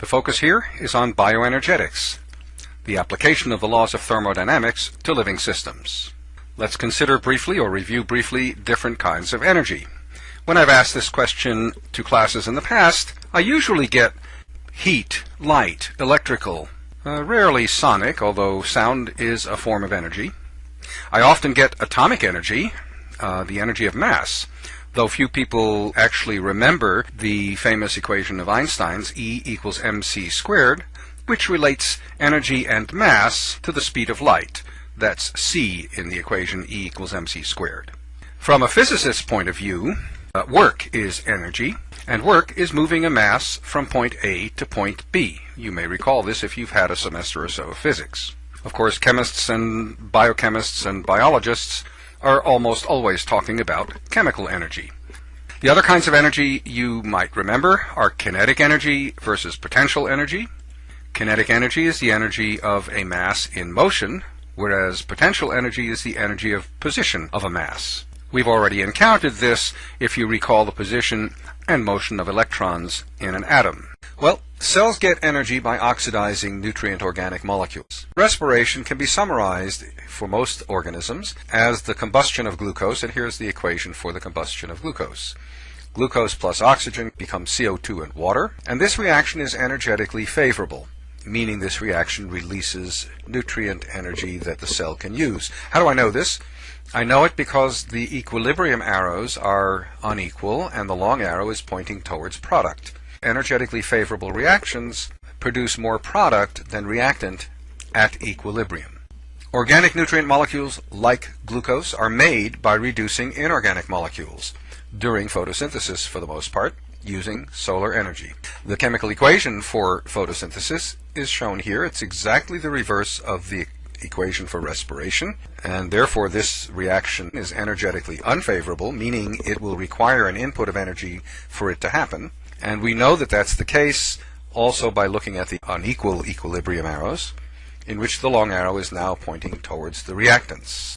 The focus here is on bioenergetics, the application of the laws of thermodynamics to living systems. Let's consider briefly or review briefly different kinds of energy. When I've asked this question to classes in the past, I usually get heat, light, electrical, uh, rarely sonic, although sound is a form of energy. I often get atomic energy, uh, the energy of mass, though few people actually remember the famous equation of Einstein's E equals mc squared, which relates energy and mass to the speed of light. That's c in the equation E equals mc squared. From a physicist's point of view, uh, work is energy, and work is moving a mass from point A to point B. You may recall this if you've had a semester or so of physics. Of course, chemists and biochemists and biologists are almost always talking about chemical energy. The other kinds of energy you might remember are kinetic energy versus potential energy. Kinetic energy is the energy of a mass in motion, whereas potential energy is the energy of position of a mass. We've already encountered this if you recall the position and motion of electrons in an atom. Well, cells get energy by oxidizing nutrient organic molecules. Respiration can be summarized for most organisms as the combustion of glucose, and here's the equation for the combustion of glucose. Glucose plus oxygen becomes CO2 and water, and this reaction is energetically favorable, meaning this reaction releases nutrient energy that the cell can use. How do I know this? I know it because the equilibrium arrows are unequal and the long arrow is pointing towards product energetically favorable reactions produce more product than reactant at equilibrium. Organic nutrient molecules, like glucose, are made by reducing inorganic molecules during photosynthesis for the most part, using solar energy. The chemical equation for photosynthesis is shown here. It's exactly the reverse of the equation for respiration, and therefore this reaction is energetically unfavorable, meaning it will require an input of energy for it to happen. And we know that that's the case also by looking at the unequal equilibrium arrows, in which the long arrow is now pointing towards the reactants.